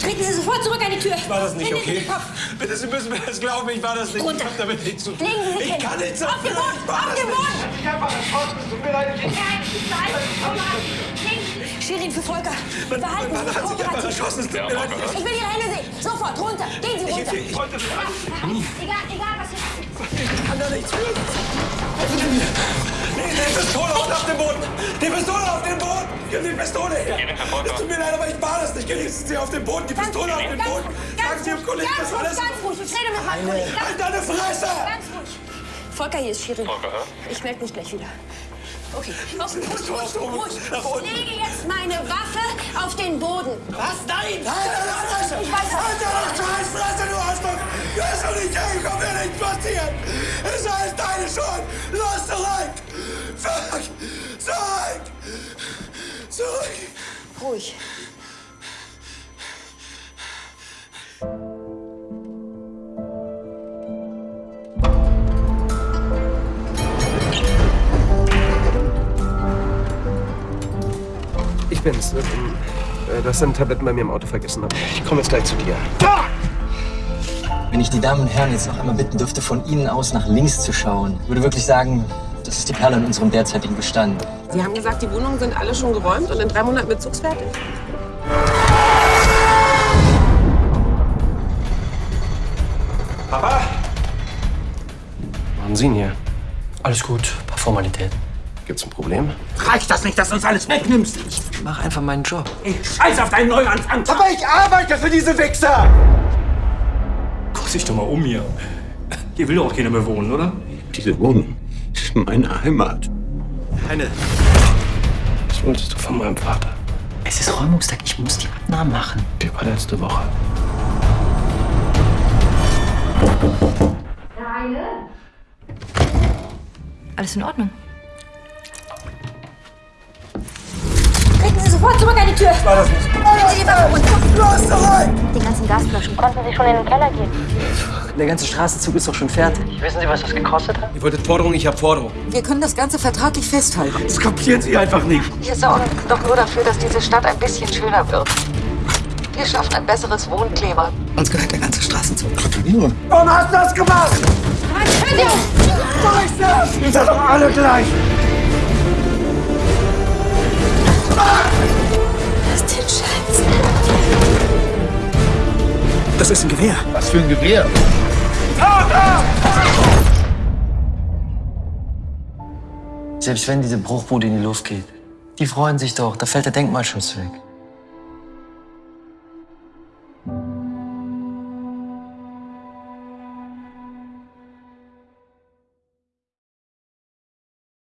Treten Sie sofort zurück an die Tür. Ich war das nicht, Hände okay? Bitte, Sie müssen mir das glauben, ich war das nicht. Runter. Ich hab damit nichts zu tun. Sie ich hin. kann nichts Auf den. Boden, Ich auf den. Boden. Ich hab alles tut mir leid. Ich, Nein, nein, Shirin für Volker. mein, Behalten mein Sie Mann hat sich einfach erschossen. Es tut mir leid. Ich will Ihre Hände sehen. Sofort, runter. Gehen Sie runter. Ich, ich wollte das alles. Egal, egal, was Sie Ich kann da nichts für. Nee, die Pistole auf den Boden! Die Pistole auf den Boden! Gib die Pistole her! Es tut mir leid, aber ich Geben Sie auf den Boden, die Pistole auf den Ganz Boden! ruhig, Sagen ganz Sie dem ruhig, Kollegen, ganz das ruhig, alles... ganz ruhig. Ich rede mit meinem Kollegen. Ganz, Halt deine Fresse! ganz ruhig. Volker, hier ist Shirin. Ich melde mich gleich wieder. Okay, los, ruhig, ruhig, ruhig. Unten. Ich lege jetzt meine Waffe auf den Boden. Was? Nein! Halt deine Fresse! Ich weiß Halt deine scheiß Fresse, du Arschloch! Du hast doch nicht hergekommen, wird nichts passieren! Es ist alles deine Schuld! Los, zurück! Zurück! Zurück! Zurück! Ruhig. Ich bin's. Du hast deine Tabletten bei mir im Auto vergessen. Ich komme jetzt gleich zu dir. Wenn ich die Damen und Herren jetzt noch einmal bitten dürfte, von Ihnen aus nach links zu schauen, ich würde wirklich sagen, das ist die Perle in unserem derzeitigen Bestand. Sie haben gesagt, die Wohnungen sind alle schon geräumt und in drei Monaten bezugsfertig? Ihn hier? Alles gut, paar Formalitäten. Gibt's ein Problem? Reicht das nicht, dass du uns alles wegnimmst? Mach einfach meinen Job. Ich scheiß auf deinen Neuanfang. Aber ich arbeite für diese Wichser! Guck dich doch mal um hier. Hier will doch auch keiner mehr wohnen, oder? Diese Wohnung ist meine Heimat. Keine. Was wolltest du von meinem Vater? Es ist Räumungstag, ich muss die Abnahmen machen. Die war letzte Woche. Alles in Ordnung. Treten Sie sofort zurück an die Tür. War das nicht? Nehmen Sie die Waffe runter. Los, zurück! Die ganzen Gasflaschen. Konnten Sie schon in den Keller gehen? Der ganze Straßenzug ist doch schon fertig. Wissen Sie, was das gekostet hat? Ihr wolltet Forderung, ich hab Forderung. Wir können das Ganze vertraglich festhalten. Das kapieren Sie einfach nicht. Wir sorgen doch nur dafür, dass diese Stadt ein bisschen schöner wird. Wir schaffen ein besseres Wohnklima. Uns gehört der ganze Straßenzug. Gratuliere. Warum hast du das gemacht? Scheiße! Ihr seid doch alle gleich! Das ist den Scheiß. Das ist ein Gewehr. Was für ein Gewehr. Selbst wenn diese Bruchbude in die Luft geht, die freuen sich doch, da fällt der Denkmalschutz weg.